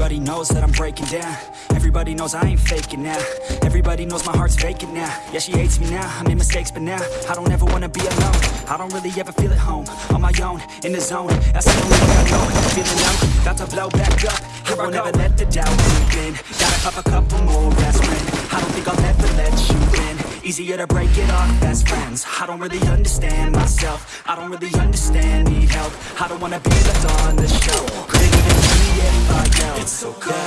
Everybody knows that I'm breaking down. Everybody knows I ain't faking now. Everybody knows my heart's vacant now. Yeah, she hates me now, I made mistakes but now I don't ever wanna be alone. I don't really ever feel at home. On my own, in the zone. That's the only way I know. Feeling low, about to blow back up. Here I won't ever let the doubt creep in. Gotta pop a couple more aspirin. I don't think I'll ever let you in Easier to break it off. Best friends I don't really understand myself. I don't really understand, need help. I don't wanna be left on the shelf Couldn't even me if I It's so cold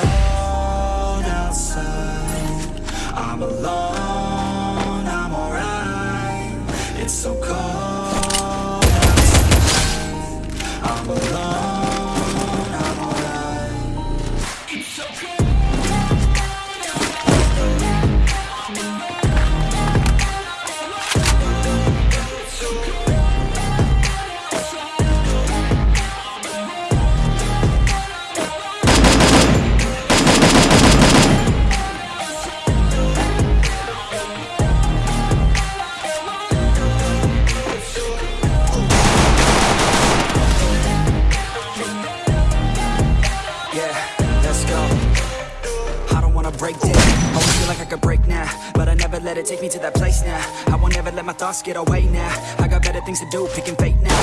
I don't wanna break down. Always feel like I could break now, but I never let it take me to that place now. I won't ever let my thoughts get away now. I got better things to do, picking fate now.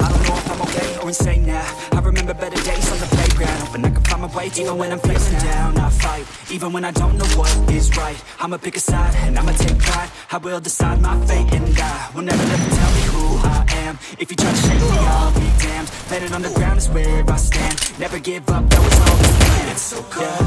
I don't know if I'm okay or insane now. I remember better days on the playground, hoping I can find my way even when I'm feeling down. I fight, even when I don't know what is right. I'ma pick a side and I'ma take pride. I will decide my fate and I will never let them tell me who I am. If you try to shake me, I'll be damned. Planet on the ground is where I stand. Never give up, that was always the plan. So cold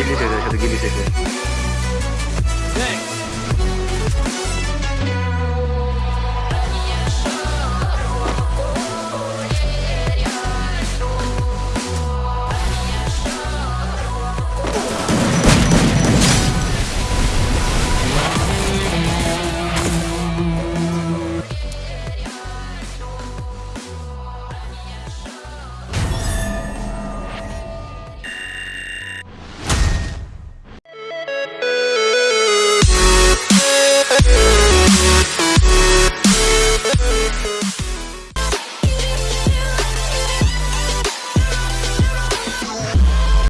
gini itu satu gini itu